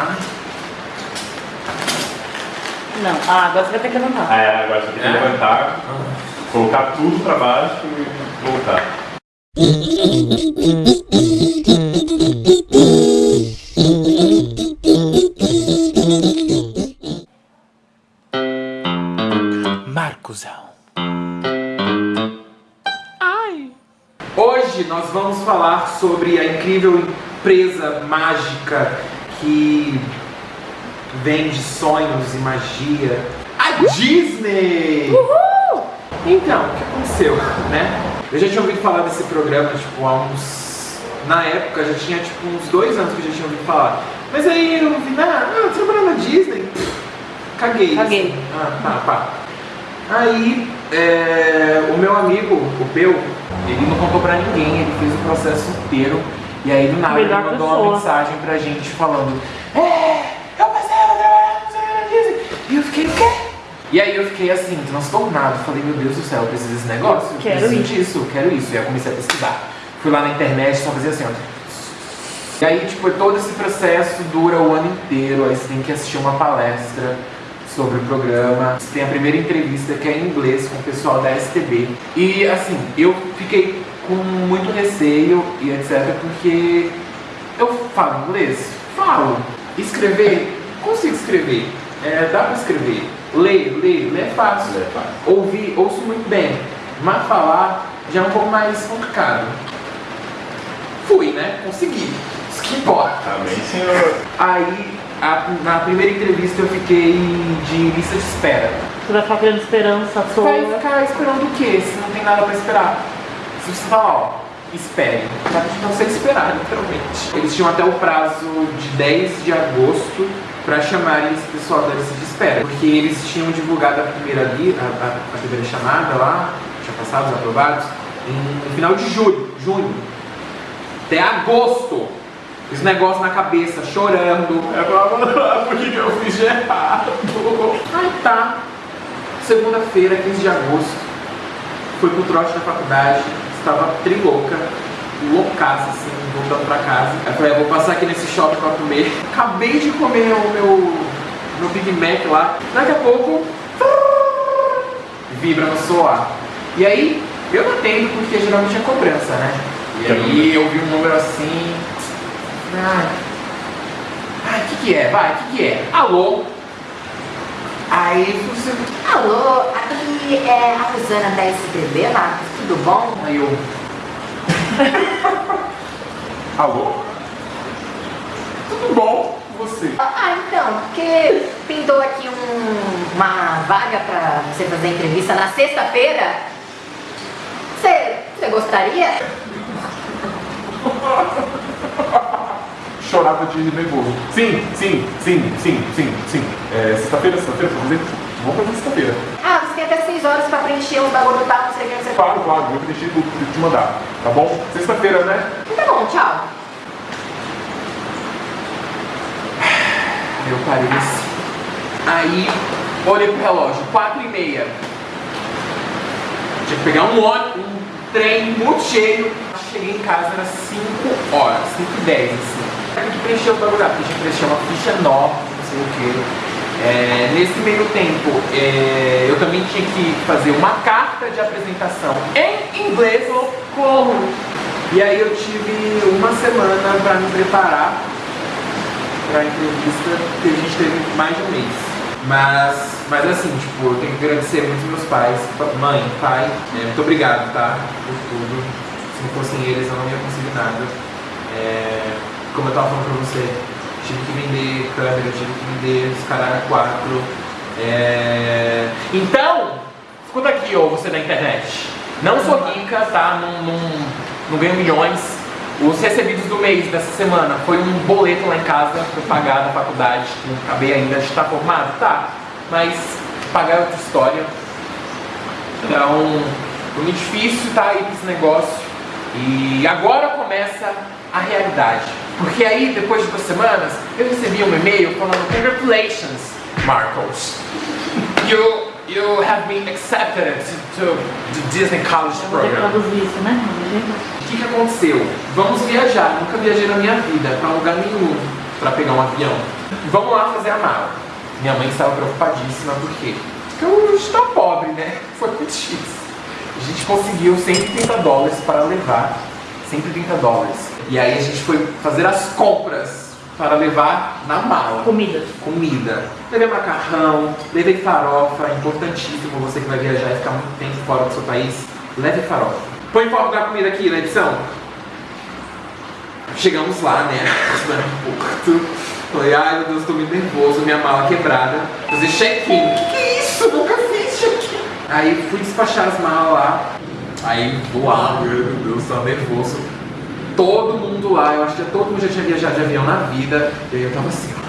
Ai, Não, ah, agora você vai ter que levantar. É, agora você tem que É? levantar, colocar tudo pra baixo e voltar. Marcosão. Hoje nós vamos falar sobre a incrível empresa mágica que vende sonhos e magia. A Disney! Então, o que aconteceu, né? Eu já tinha ouvido falar desse programa, tipo, há uns... Na época, já tinha, tipo, uns dois anos que eu já tinha ouvido falar. Mas aí eu vi, ah, ah trabalhando na Disney? Pff, Caguei. Caguei. Ah, tá, pá. Aí, é, o meu amigo, o Peu, ele não contou pra ninguém, ele fez o processo inteiro. E aí, do nada, ele mandou uma pessoa. mensagem pra gente falando: É, eu passei a trabalhar no Senhor Disney. E eu fiquei, o quê? E aí eu fiquei assim, transtornado. Falei, meu Deus do céu, eu preciso desse negócio? Eu Quero preciso isso. disso, eu quero isso. E aí eu comecei a pesquisar. Fui lá na internet, só fazia assim, ó. E aí, tipo, todo esse processo dura o ano inteiro. Aí você tem que assistir uma palestra sobre o programa. Você tem a primeira entrevista que é em inglês com o pessoal da STB. E assim, eu fiquei com muito receio e etc. Porque eu falo inglês? Falo. Escrever? Consigo escrever. É, dá pra escrever. Ler, ler, ler é fácil. Ler é fácil. Ouvir, ouço muito bem. Mas falar já é um pouco mais complicado. Fui, né? Consegui. Isso que importa. Amém, senhor. Aí, a- na primeira entrevista eu fiquei de lista de espera. Você vai ficar esperança à toa. Vai ficar esperando o quê? Se não tem nada pra esperar. Você falar, ó, espere. Vai pra você esperar, literalmente. Eles tinham até o prazo de 10 de agosto pra chamarem esse pessoal da lista de espera. Porque eles tinham divulgado a primeira, li, a, a- a primeira chamada lá, tinha passado os aprovados, em- no final de julho, junho. Até agosto. Esse negócio na cabeça, chorando. Eu falava, por que, que eu fiz de errado? Aí tá. Segunda-feira, 15 de agosto, fui pro trote da faculdade, estava trilouca, loucaça assim, voltando pra casa. Aí falei, "Ah, vou passar aqui nesse shopping pra comer. Acabei de comer o meu, meu Big Mac lá. Daqui a pouco, vibra no celular. E aí, eu não atendo porque geralmente é cobrança, né? E aí eu vi um número assim. Ai, ai, o que que é? Vai, o que que é? Alô? Aí você. Alô, aqui é a Rosana da SBB, Marcos, tudo bom? Aí eu. Alô? Tudo bom com você? Ah, então, porque pintou aqui um- uma vaga pra você fazer entrevista na sexta-feira. Você, você gostaria? Chorava de nervoso. Sim, sim, sim, sim, sim, sim. É, sexta-feira, sexta-feira, fazer? Vamos fazer sexta-feira. Ah, tem até seis horas pra preencher os bagulho do tal, não sei o que, não sei o Claro, claro, eu deixei de te mandar. Tá bom? Sexta-feira, né? que. Tá bom, tchau. Eu parei assim. Aí olhei pro relógio, 4 e meia. Tinha que pegar um ônibus, um trem muito cheio. Cheguei em casa, era 5 horas, 5 e 10, assim. Tinha que preencher o bagulho porque tinha que preencher uma ficha nova, não sei o quê. É, nesse meio tempo, é, eu também tinha que fazer uma carta de apresentação em inglês. Como? E aí eu tive uma semana para me preparar para a entrevista, que a gente teve mais de um mês. Mas, mas assim, tipo, eu tenho que agradecer muito meus pais, pa- mãe, pai, é, muito obrigado, tá? Por tudo. Se não fossem eles, eu não ia conseguir nada. É, como eu tava falando pra você, tive que vender câmera, tive que vender os caralho 4. É... Então, escuta aqui, ô você da internet. Não sou rica, tá? Não, não, não ganho milhões. Os recebidos do mês dessa semana foi um boleto lá em casa eu pagar na faculdade. Não acabei ainda de estar formado, tá? Mas pagar é outra história. Então, foi muito difícil tá aí esse negócio. E agora começa a realidade. Porque aí, depois de duas semanas, eu recebi um e-mail falando Congratulations, Marcos. You, you have been accepted to, the Disney College Program. isso, né? O que, que aconteceu? Vamos viajar. Nunca viajei na minha vida pra lugar nenhum. pra pegar um avião. Vamos lá fazer a mala. Minha mãe estava preocupadíssima porque eu estou pobre, né? Foi muito difícil. A gente conseguiu 130 dólares para levar 130 dólares. E aí a gente foi fazer as compras para levar na mala. Comida. Comida. Levei macarrão, levei farofa, é importantíssimo você que vai viajar e ficar muito tempo fora do seu país, leve farofa. Põe foto da comida aqui na edição. Chegamos lá, né? Puto. Falei, ai meu Deus, tô muito nervoso, minha mala quebrada. Fazer check-in. Que que é isso? Nunca fiz check-in. Aí fui despachar as malas lá. Aí voar, meu Deus, tava nervoso. Todo mundo lá, eu acho que todo mundo já tinha viajado de avião na vida. E aí eu tava assim, ó.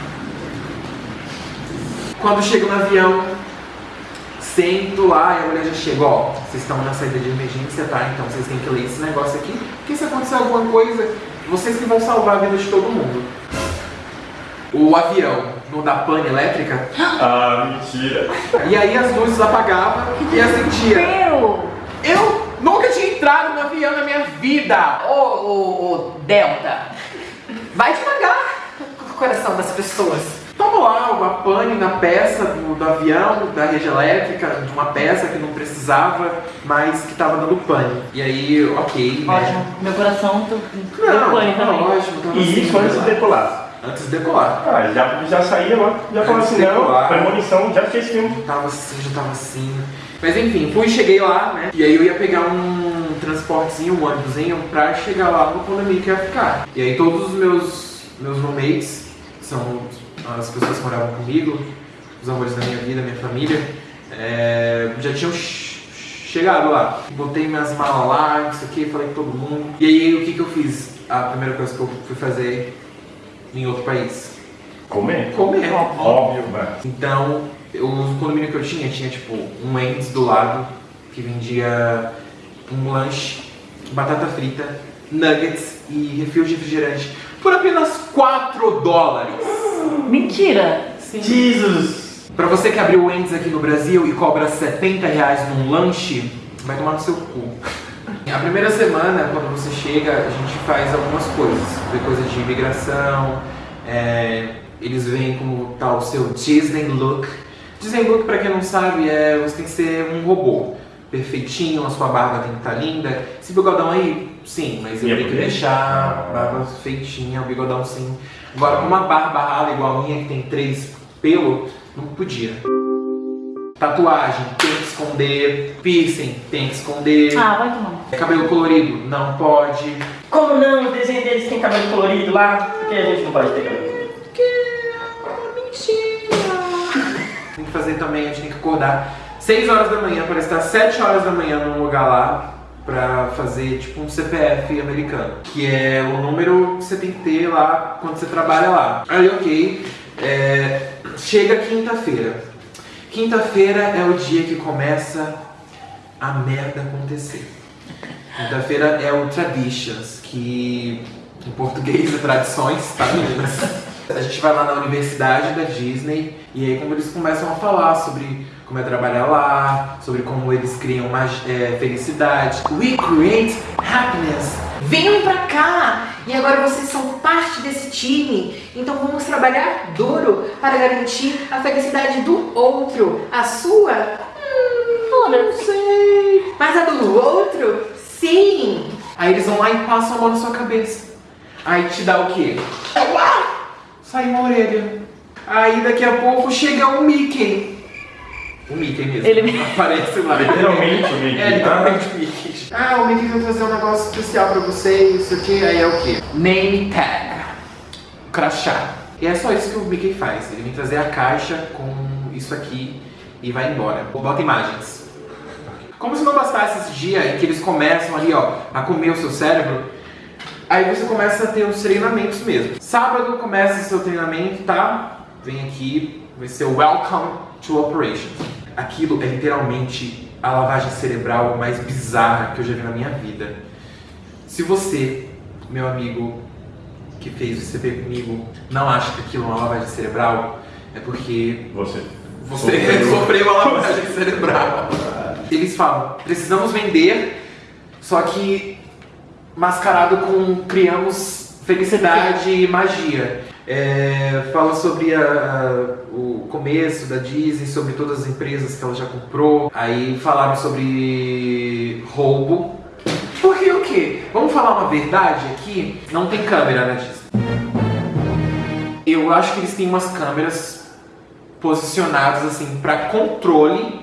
Quando chego no avião, sento lá e a mulher já chega, ó, vocês estão na saída de emergência, tá? Então vocês têm que ler esse negócio aqui, porque se acontecer alguma coisa, vocês que vão salvar a vida de todo mundo. O avião não dá pane elétrica, Ah, mentira. e aí as luzes apagavam e acendia. Meu! Eu nunca tinha entrado avião na minha vida! Ô, ô, ô, Delta, vai devagar com o coração das pessoas. Tava lá uma pane na peça do, do avião, da rede elétrica, de uma peça que não precisava, mas que tava dando pane. E aí, ok, né? Ótimo. Meu coração tô... Não, deu pane tava também. ótimo, tava E assim, isso antes de decolar. antes de decolar. Ah, já, já saía lá, já falava Antes assim, não, premonição, já fez filme. Tava assim, já tava assim. Mas enfim, fui, cheguei lá, né? E aí eu ia pegar um transportezinho, um ônibusinho, pra chegar lá no condomínio que ia ficar. E aí todos os meus, meus roommates, que são as pessoas que moravam comigo, os amores da minha vida, minha família, é, já tinham ch- chegado lá. Botei minhas malas lá, isso aqui, falei com todo mundo. E aí o que, que eu fiz? A primeira coisa que eu fui fazer em outro país? Comer? Comer. Óbvio, mas... Então, eu- o condomínio que eu tinha, tinha tipo um Wendy's do lado que vendia um lanche, batata frita, nuggets e refil de refrigerante por apenas 4 dólares. Mentira! Jesus! Pra você que abriu o Wendy's aqui no Brasil e cobra 70 reais num lanche, vai tomar no seu cu. A primeira semana, quando você chega, a gente faz algumas coisas. Vê coisa de imigração, é, eles veem como tá o seu Disney look. Disney look, pra quem não sabe, é você tem que ser um robô. Perfeitinho, a sua barba tem que estar linda. Esse bigodão aí, sim, mas eu Ia tenho que deixar a barba feitinha, o bigodão sim. Agora, com uma barba rala igual a minha, que tem três pelo, não podia. Tatuagem, tem que esconder. Piercing, tem que esconder. Ah, vai tomar. Cabelo colorido, não pode. Como não? O desenho deles tem cabelo colorido lá? Por que a gente não pode ter cabelo colorido? Tem que fazer também, a gente tem que acordar 6 horas da manhã para estar 7 horas da manhã num lugar lá pra fazer tipo um CPF americano, que é o número que você tem que ter lá quando você trabalha lá. Aí, ok, é, chega quinta-feira. Quinta-feira é o dia que começa a merda acontecer. Quinta-feira é o Traditions, que em português é tradições, tá meninas? A gente vai lá na universidade da Disney e aí como eles começam a falar sobre como é trabalhar lá, sobre como eles criam mais é, felicidade. We create happiness. Venham pra cá! E agora vocês são parte desse time. Então vamos trabalhar duro para garantir a felicidade do outro. A sua? Hum, não sei. Mas a do outro? Sim! Aí eles vão lá e passam a mão na sua cabeça. Aí te dá o quê? Sai uma orelha. Aí daqui a pouco chega o Mickey. O Mickey mesmo. Ele- aparece lá. Literalmente o Mickey. É, literalmente o Mickey. Ah, o Mickey vai fazer um negócio especial pra você, isso aqui. Aí é o quê? Name tag. Crachá. E é só isso que o Mickey faz. Ele vem trazer a caixa com isso aqui e vai embora. Bota imagens. Como se não bastasse esse dia em que eles começam ali, ó, a comer o seu cérebro, aí você começa a ter os treinamentos mesmo. Sábado começa o seu treinamento, tá? Vem aqui, vai ser o Welcome to Operations. Aquilo é literalmente a lavagem cerebral mais bizarra que eu já vi na minha vida. Se você, meu amigo, que fez o CP comigo, não acha que aquilo é uma lavagem cerebral, é porque Você. você sofreu uma lavagem cerebral. Eles falam, precisamos vender, só que mascarado com criamos felicidade e magia. É, fala sobre a- a- o começo da Disney, sobre todas as empresas que ela já comprou. Aí falaram sobre roubo. Porque o quê? Vamos falar uma verdade aqui? Não tem câmera na Disney. Eu acho que eles têm umas câmeras posicionadas assim para controle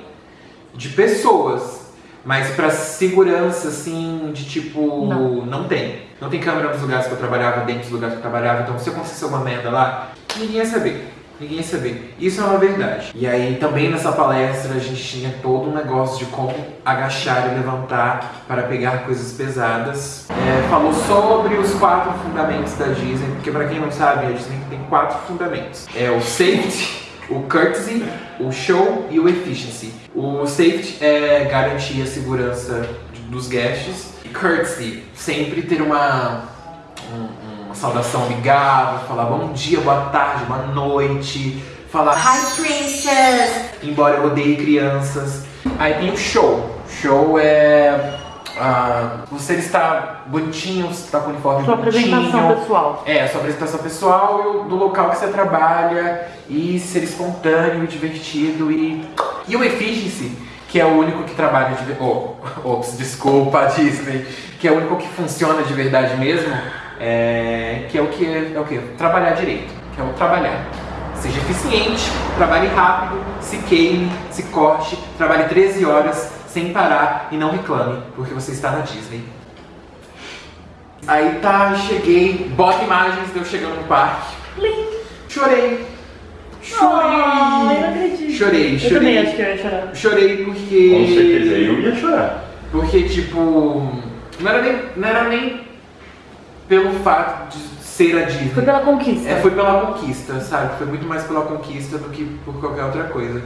de pessoas, mas para segurança assim de tipo Não. não tem. Não tem câmera nos lugares que eu trabalhava, dentro dos lugares que eu trabalhava, então se acontecesse alguma merda lá, ninguém ia saber. Ninguém ia saber. Isso é uma verdade. E aí também nessa palestra a gente tinha todo um negócio de como agachar e levantar para pegar coisas pesadas. É, falou sobre os quatro fundamentos da Disney, porque para quem não sabe, a Disney tem quatro fundamentos. É o safety, o courtesy, o show e o efficiency. O safety é garantir a segurança dos guests. E courtesy, sempre ter uma, um- uma saudação amigável, falar bom dia, boa tarde, boa noite, falar Hi, princess! embora eu odeie crianças. Aí tem o show. Show é. Ah, você está bonitinho, você está com o uniforme Sua bonitinho. apresentação pessoal. É, a sua apresentação pessoal e o- do local que você trabalha e ser espontâneo e divertido e. E o Efficiency, que é o único que trabalha de. Oh, ops, desculpa, Disney. Que é o único que funciona de verdade mesmo. É, que é o que é, é o que? Trabalhar direito. Que é o trabalhar. Seja eficiente, trabalhe rápido, se queime, se corte, trabalhe 13 horas sem parar e não reclame, porque você está na Disney. Aí tá, cheguei, bota imagens de eu chegando no parque. Chorei. Chorei. Ai, não acredito. Chorei, Eu também chorei. acho que eu ia chorar. Chorei porque. Com certeza, eu ia chorar. Porque, tipo. Não era nem, não era nem pelo fato de ser a Disney. Foi pela conquista. É, foi pela conquista, sabe? Foi muito mais pela conquista do que por qualquer outra coisa.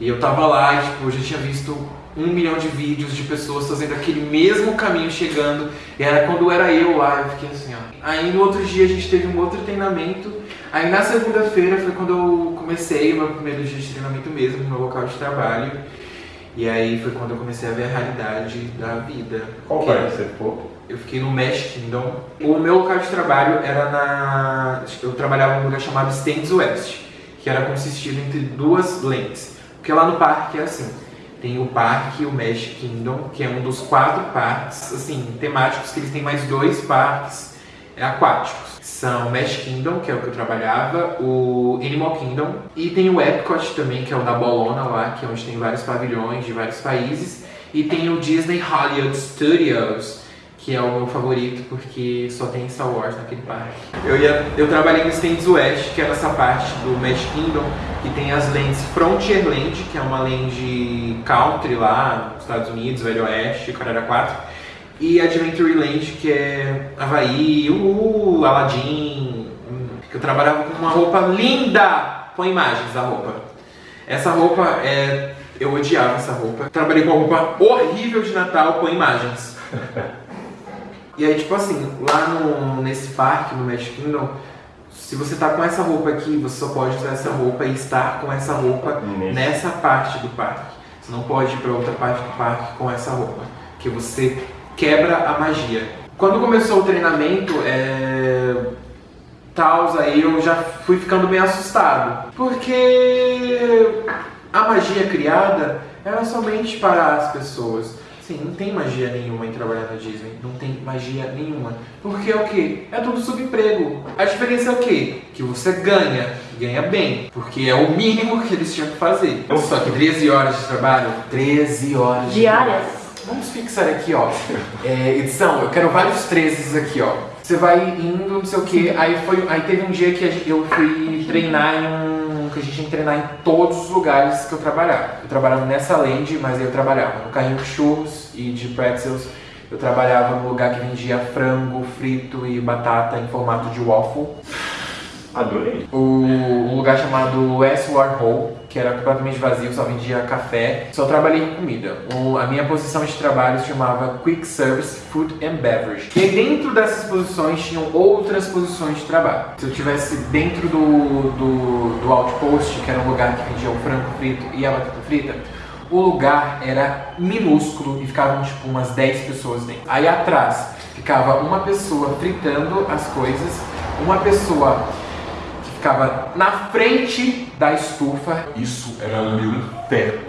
E eu tava lá e, tipo, eu já tinha visto um milhão de vídeos de pessoas fazendo aquele mesmo caminho chegando. E era quando era eu lá, eu fiquei assim, ó. Aí no outro dia a gente teve um outro treinamento. Aí na segunda-feira foi quando eu comecei o meu primeiro dia de treinamento mesmo, no meu local de trabalho. E aí foi quando eu comecei a ver a realidade da vida. Qual Que- parte você ficou? eu fiquei no Mesh Kingdom. O meu local de trabalho era na. Eu trabalhava num lugar chamado Stands West, que era consistido entre duas lentes. Porque lá no parque é assim: tem o parque, o Mesh Kingdom, que é um dos quatro parques, assim, temáticos, que eles têm mais dois parques aquáticos. São o Mesh Kingdom, que é o que eu trabalhava, o Animal Kingdom, e tem o Epcot também, que é o da Bolona lá, que é onde tem vários pavilhões de vários países, e tem o Disney Hollywood Studios, que é o meu favorito porque só tem Star Wars naquele parque. Eu, ia, eu trabalhei no Stands West, que é nessa parte do Magic Kingdom, que tem as lentes Frontierland, que é uma lente country lá nos Estados Unidos, Velho Oeste, Carrera 4, e Adventureland, que é Havaí, uh, Aladdin, que eu trabalhava com uma roupa linda, com imagens da roupa. Essa roupa é. Eu odiava essa roupa. Trabalhei com uma roupa horrível de Natal com imagens. E aí, tipo assim, lá no, nesse parque, no Magic Kingdom, se você tá com essa roupa aqui, você só pode usar essa roupa e estar com essa roupa Nesse. nessa parte do parque. Você não pode ir pra outra parte do parque com essa roupa, que você quebra a magia. Quando começou o treinamento, é... Tals, aí eu já fui ficando meio assustado. Porque a magia criada era somente para as pessoas. Sim, não tem magia nenhuma em trabalhar na Disney. Não tem magia nenhuma. Porque é o quê? É tudo subemprego. A diferença é o quê? Que você ganha. Ganha bem. Porque é o mínimo que eles tinham que fazer. Só que 13 horas de trabalho. 13 horas de Diárias? Vamos fixar aqui, ó. É, edição, eu quero vários 13 aqui, ó. Você vai indo, não sei o que. Aí, foi, aí teve um dia que eu fui treinar em um. Que a gente tinha que treinar em todos os lugares que eu trabalhava. Eu trabalhava nessa land, mas aí eu trabalhava no carrinho de churros e de pretzels. Eu trabalhava no lugar que vendia frango frito e batata em formato de waffle. Adorei. O, lugar chamado West Warhol, que era completamente vazio, só vendia café. Só trabalhei com comida. O- a minha posição de trabalho se chamava Quick Service Food and Beverage. E dentro dessas posições tinham outras posições de trabalho. Se eu tivesse dentro do, do, do Outpost, que era um lugar que vendia o frango frito e a batata frita, o lugar era minúsculo e ficavam tipo umas 10 pessoas dentro. Aí atrás ficava uma pessoa fritando as coisas, uma pessoa ficava na frente da estufa. Isso era meu inferno.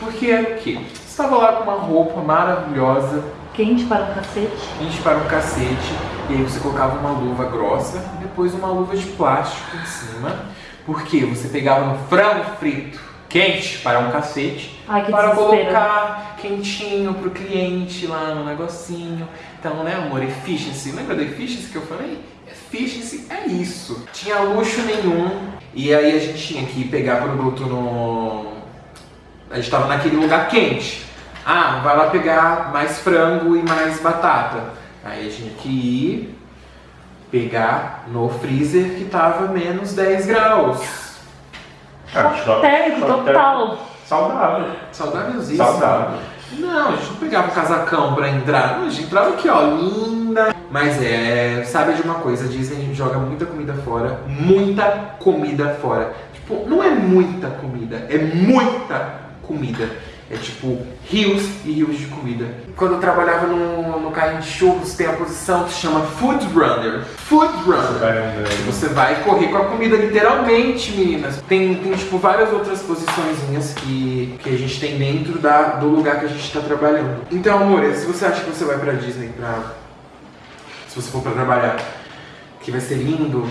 Porque era o quê? Você estava lá com uma roupa maravilhosa, Quente para o cacete. quente para um cacete, e aí você colocava uma luva grossa e depois uma luva de plástico em cima. Porque você pegava um frango frito quente para um cacete Ai, que para desespero. colocar quentinho pro cliente lá no negocinho. Então, né, amor, efficiency. Lembra da efficiency que eu falei? Efficiency é isso. Tinha luxo nenhum. E aí a gente tinha que pegar produto no. A gente tava naquele lugar quente. Ah, vai lá pegar mais frango e mais batata. Aí a gente tinha que ir pegar no freezer que tava menos 10 graus. Choque total. Saudável. Saudávelzinho. Saudável. Não, a gente não pegava um casacão pra entrar. Não, a gente entrava aqui, ó, linda. Mas é, sabe de uma coisa, a Disney joga muita comida fora. Muita comida fora. Tipo, não é muita comida, é muita comida. É tipo rios e rios de comida. Quando eu trabalhava no, no carrinho de churros, tem a posição que se chama Food Runner. Food Runner. Você vai correr com a comida, literalmente, meninas. Tem, tem tipo, várias outras posiçõezinhas que, que a gente tem dentro da, do lugar que a gente tá trabalhando. Então, amor, se você acha que você vai pra Disney pra. Se você for pra trabalhar, que vai ser lindo.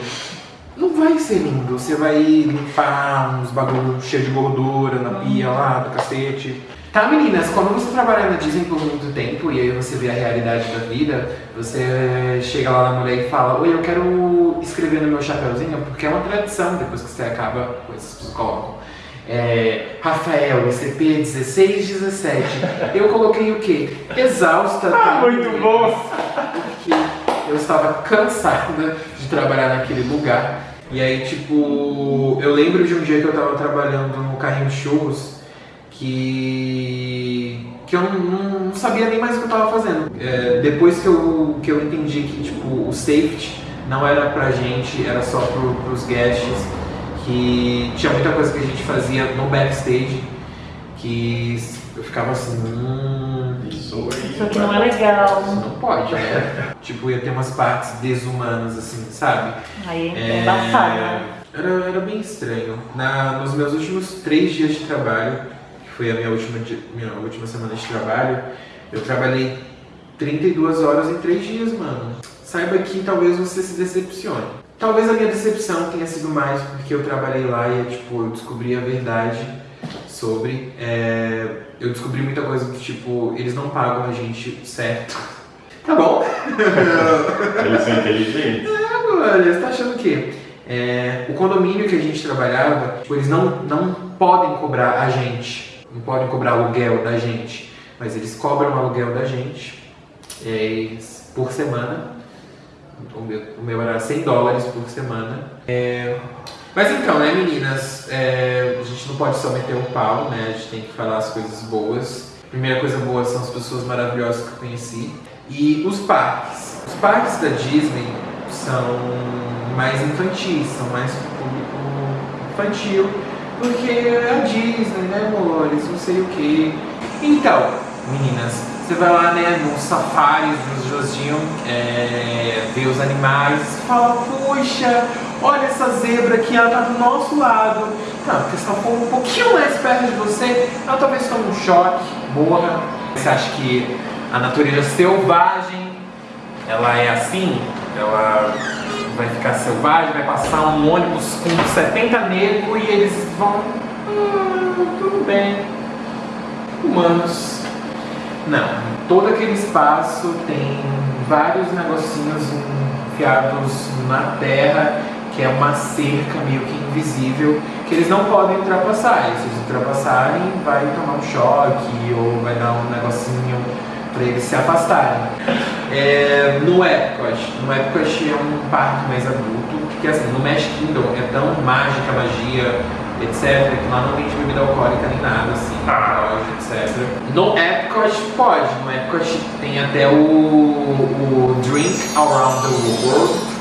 Não vai ser lindo. Você vai limpar uns bagulho cheio de gordura na pia lá, do cacete. Tá, meninas, quando você trabalha na Disney por muito tempo e aí você vê a realidade da vida, você chega lá na mulher e fala: Oi, eu quero escrever no meu chapéuzinho, porque é uma tradição depois que você acaba, coisas que vocês colocam. É, Rafael, ICP 1617. Eu coloquei o quê? Exausta. Ah, muito bom. Eu estava cansada de trabalhar naquele lugar. E aí, tipo, eu lembro de um dia que eu tava trabalhando no carrinho de churros que. que eu não, não- sabia nem mais o que eu tava fazendo. É, depois que eu, que eu entendi que, tipo, o safety não era pra gente, era só pro, pros guests, que tinha muita coisa que a gente fazia no backstage que eu ficava assim. Hum, Isso aí. Isso aqui não é legal. isso não pode, né? tipo, ia ter umas partes desumanas, assim, sabe? Aí é embaçado. né? Era, era bem estranho. Na, nos meus últimos três dias de trabalho, que foi a minha última, minha última semana de trabalho, eu trabalhei 32 horas em três dias, mano. Saiba que talvez você se decepcione. Talvez a minha decepção tenha sido mais porque eu trabalhei lá e, tipo, eu descobri a verdade sobre. é, eu descobri muita coisa do tipo, eles não pagam a gente certo. Tá bom? Eles são inteligentes. Olha, você tá achando o quê? É, o condomínio que a gente trabalhava, tipo, eles não, não podem cobrar a gente, não podem cobrar aluguel da gente, mas eles cobram o aluguel da gente é, por semana. O meu, o meu era 100 dólares por semana. É, mas então, né, meninas, é, a gente não pode só meter um pau, né? A gente tem que falar as coisas boas. Primeira coisa boa são as pessoas maravilhosas que eu conheci. E os parques. Os parques da Disney são mais infantis, são mais pro público infantil, porque é a Disney, né, amores? Não sei o que. Então, meninas, você vai lá, né, nos safaris dos Josinho, é, ver os animais, fala, puxa, olha essa zebra aqui, ela tá do nosso lado. Não, porque se ela for um pouquinho mais perto de você, ela talvez tome um choque, morra. Você acha que a natureza selvagem, ela é assim? Ela vai ficar selvagem, vai passar um ônibus com 70 negros e eles vão... Ah, tudo bem. Humanos não, todo aquele espaço tem vários negocinhos enfiados na terra, que é uma cerca meio que invisível, que eles não podem ultrapassar. E se eles ultrapassarem, vai tomar um choque ou vai dar um negocinho para eles se afastarem. É, no Epcot, no Epcot é um parque mais adulto, porque assim, no Magic Kingdom é tão mágica, magia, etc, que lá não vende bebida alcoólica nem nada, assim, loja, etc. No Epcot pode, no Epcot tem até o, o Drink Around the World,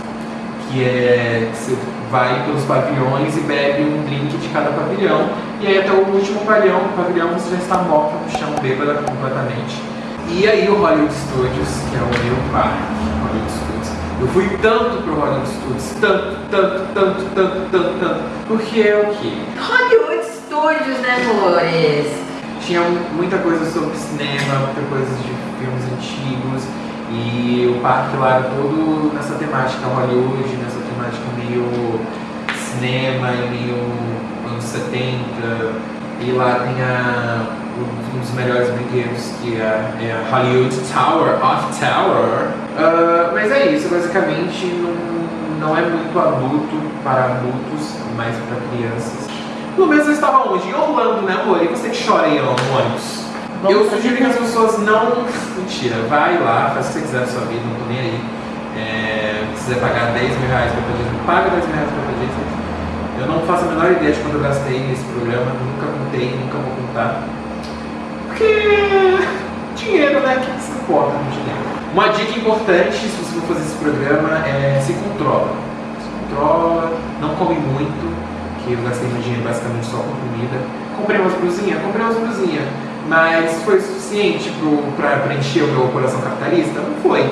que é que você vai pelos pavilhões e bebe um drink de cada pavilhão, e aí até o último pavilhão, pavilhão você já está morta no chão, bêbada completamente. E aí o Hollywood Studios, que é o meu parque, Hollywood Studios, Eu fui tanto pro Hollywood Studios, tanto, tanto, tanto, tanto, tanto, tanto, porque é o quê? Hollywood Studios, né, amores? Tinha muita coisa sobre cinema, muita coisa de filmes antigos, e o parque lá era todo nessa temática Hollywood, nessa temática meio cinema, meio anos 70, e lá tem a, um dos melhores brinquedos que é, é a Hollywood Tower of Tower. Uh, mas é isso, basicamente não, não é muito adulto para adultos, mais para crianças. Pelo menos eu estava onde? Em Orlando, né amor? E você que chora aí no ônibus? Eu sugiro que as pessoas não. Mentira, vai lá, faz o que você quiser na sua vida, não tô nem aí. É, se quiser pagar 10 mil reais para Disney, paga 10 mil reais para Disney. Eu não faço a menor ideia de quando eu gastei nesse programa, nunca contei, nunca vou contar. Porque dinheiro, né? Que se importa com dinheiro? Uma dica importante, se você for fazer esse programa, é se controla. Se controla, não come muito, que eu gastei meu dinheiro basicamente só com comida. Comprei umas blusinhas? Comprei umas blusinhas. Mas foi suficiente para preencher o meu coração capitalista? Não foi.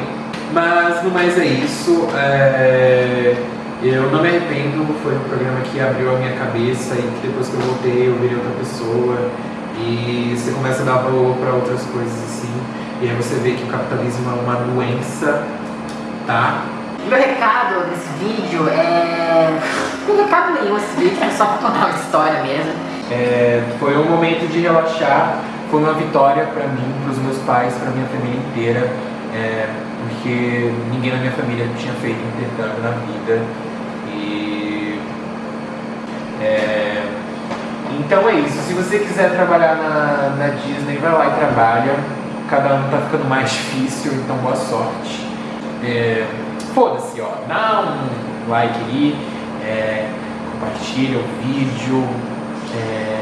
Mas no mais é isso. É... Eu não me arrependo, foi um programa que abriu a minha cabeça e que depois que eu voltei eu virei outra pessoa e você começa a dar valor para outras coisas assim. E aí você vê que o capitalismo é uma doença, tá? Meu recado desse vídeo é. Não recado nenhum esse vídeo, é só pra contar uma história mesmo. É, foi um momento de relaxar, foi uma vitória para mim, para os meus pais, para minha família inteira, é, porque ninguém na minha família tinha feito intercâmbio na vida. É, então é isso. Se você quiser trabalhar na, na Disney, vai lá e trabalha. Cada ano tá ficando mais difícil, então boa sorte. É, Foda-se, ó. Dá um like aí, é, compartilha o vídeo. É,